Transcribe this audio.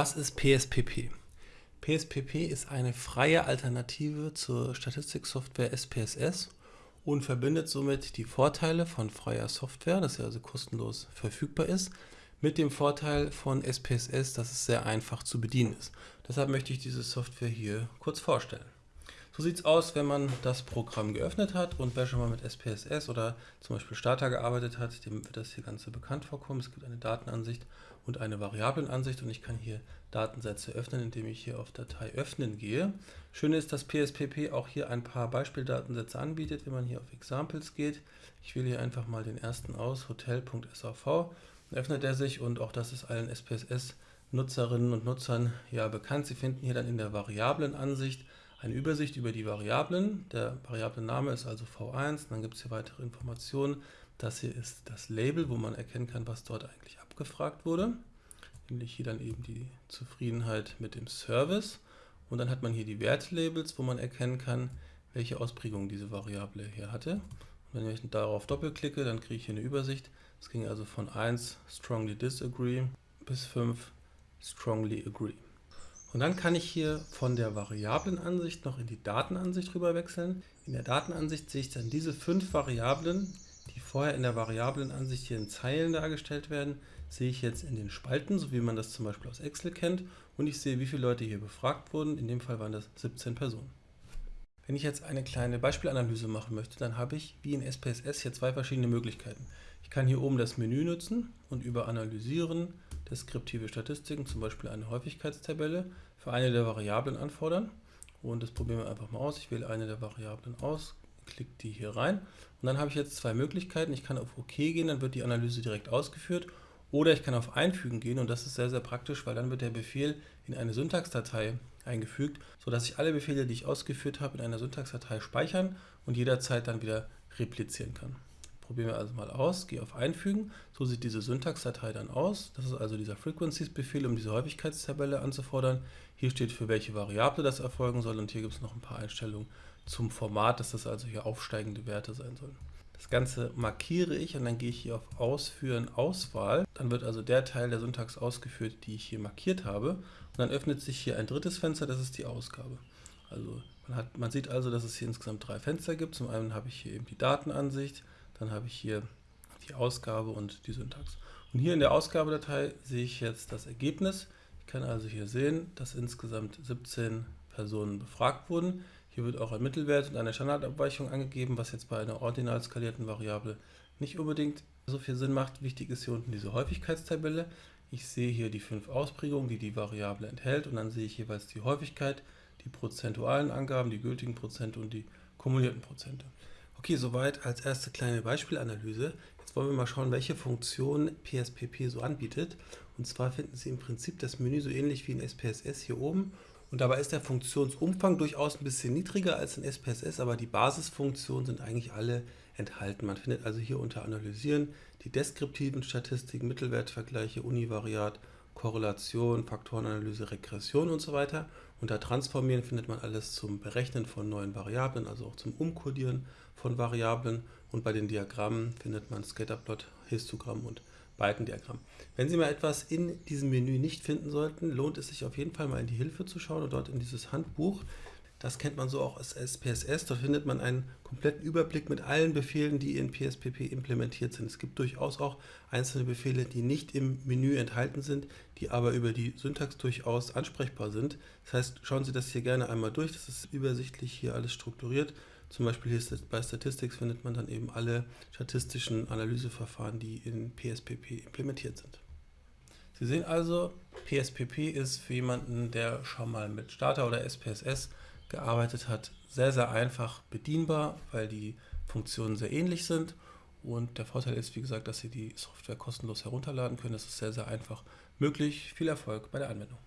Was ist PSPP? PSPP ist eine freie Alternative zur Statistiksoftware SPSS und verbindet somit die Vorteile von freier Software, dass sie also kostenlos verfügbar ist, mit dem Vorteil von SPSS, dass es sehr einfach zu bedienen ist. Deshalb möchte ich diese Software hier kurz vorstellen. So sieht es aus, wenn man das Programm geöffnet hat und wer schon mal mit SPSS oder zum Beispiel Starter gearbeitet hat, dem wird das hier Ganze bekannt vorkommen. Es gibt eine Datenansicht und eine Variablenansicht und ich kann hier Datensätze öffnen, indem ich hier auf Datei öffnen gehe. Schön ist, dass PSPP auch hier ein paar Beispieldatensätze anbietet, wenn man hier auf Examples geht. Ich wähle hier einfach mal den ersten aus, hotel.sav, öffnet er sich und auch das ist allen SPSS Nutzerinnen und Nutzern ja bekannt. Sie finden hier dann in der Variablenansicht eine Übersicht über die Variablen. Der Variablenname ist also V1. Dann gibt es hier weitere Informationen. Das hier ist das Label, wo man erkennen kann, was dort eigentlich abgefragt wurde. Nämlich hier dann eben die Zufriedenheit mit dem Service. Und dann hat man hier die Wertlabels, wo man erkennen kann, welche Ausprägung diese Variable hier hatte. Und wenn ich darauf doppelklicke, dann kriege ich hier eine Übersicht. Es ging also von 1 strongly disagree bis 5 strongly agree. Und dann kann ich hier von der Variablenansicht noch in die Datenansicht rüber wechseln. In der Datenansicht sehe ich dann diese fünf Variablen, die vorher in der Variablenansicht hier in Zeilen dargestellt werden, sehe ich jetzt in den Spalten, so wie man das zum Beispiel aus Excel kennt. Und ich sehe, wie viele Leute hier befragt wurden. In dem Fall waren das 17 Personen. Wenn ich jetzt eine kleine Beispielanalyse machen möchte, dann habe ich wie in SPSS hier zwei verschiedene Möglichkeiten. Ich kann hier oben das Menü nutzen und über Analysieren deskriptive Statistiken, zum Beispiel eine Häufigkeitstabelle, für eine der Variablen anfordern. Und das probieren wir einfach mal aus. Ich wähle eine der Variablen aus, klicke die hier rein. Und dann habe ich jetzt zwei Möglichkeiten. Ich kann auf OK gehen, dann wird die Analyse direkt ausgeführt. Oder ich kann auf Einfügen gehen und das ist sehr, sehr praktisch, weil dann wird der Befehl in eine Syntaxdatei eingefügt, sodass ich alle Befehle, die ich ausgeführt habe, in einer Syntaxdatei speichern und jederzeit dann wieder replizieren kann. Probieren wir also mal aus, gehe auf Einfügen. So sieht diese Syntaxdatei dann aus. Das ist also dieser Frequencies-Befehl, um diese Häufigkeitstabelle anzufordern. Hier steht, für welche Variable das erfolgen soll und hier gibt es noch ein paar Einstellungen zum Format, dass das also hier aufsteigende Werte sein sollen. Das Ganze markiere ich und dann gehe ich hier auf Ausführen, Auswahl. Dann wird also der Teil der Syntax ausgeführt, die ich hier markiert habe. Und dann öffnet sich hier ein drittes Fenster, das ist die Ausgabe. Also man, hat, man sieht also, dass es hier insgesamt drei Fenster gibt. Zum einen habe ich hier eben die Datenansicht, dann habe ich hier die Ausgabe und die Syntax. Und hier in der Ausgabedatei sehe ich jetzt das Ergebnis. Ich kann also hier sehen, dass insgesamt 17 Personen befragt wurden. Hier wird auch ein Mittelwert und eine Standardabweichung angegeben, was jetzt bei einer ordinal skalierten Variable nicht unbedingt so viel Sinn macht. Wichtig ist hier unten diese Häufigkeitstabelle. Ich sehe hier die fünf Ausprägungen, die die Variable enthält und dann sehe ich jeweils die Häufigkeit, die prozentualen Angaben, die gültigen Prozente und die kumulierten Prozente. Okay, soweit als erste kleine Beispielanalyse. Jetzt wollen wir mal schauen, welche Funktionen PSPP so anbietet. Und zwar finden Sie im Prinzip das Menü so ähnlich wie in SPSS hier oben. Und dabei ist der Funktionsumfang durchaus ein bisschen niedriger als in SPSS, aber die Basisfunktionen sind eigentlich alle enthalten. Man findet also hier unter Analysieren die deskriptiven Statistiken, Mittelwertvergleiche, Univariat, Korrelation, Faktorenanalyse, Regression und so weiter. Unter Transformieren findet man alles zum Berechnen von neuen Variablen, also auch zum Umkodieren von Variablen und bei den Diagrammen findet man Scatterplot, Histogramm und Balkendiagramm. Wenn Sie mal etwas in diesem Menü nicht finden sollten, lohnt es sich auf jeden Fall mal in die Hilfe zu schauen und dort in dieses Handbuch. Das kennt man so auch als SPSS. Dort findet man einen kompletten Überblick mit allen Befehlen, die in PSPP implementiert sind. Es gibt durchaus auch einzelne Befehle, die nicht im Menü enthalten sind, die aber über die Syntax durchaus ansprechbar sind. Das heißt, schauen Sie das hier gerne einmal durch. Das ist übersichtlich hier alles strukturiert. Zum Beispiel hier bei Statistics findet man dann eben alle statistischen Analyseverfahren, die in PSPP implementiert sind. Sie sehen also, PSPP ist für jemanden, der schon mal mit Starter oder SPSS gearbeitet hat, sehr, sehr einfach bedienbar, weil die Funktionen sehr ähnlich sind. Und der Vorteil ist, wie gesagt, dass Sie die Software kostenlos herunterladen können. Das ist sehr, sehr einfach möglich. Viel Erfolg bei der Anwendung.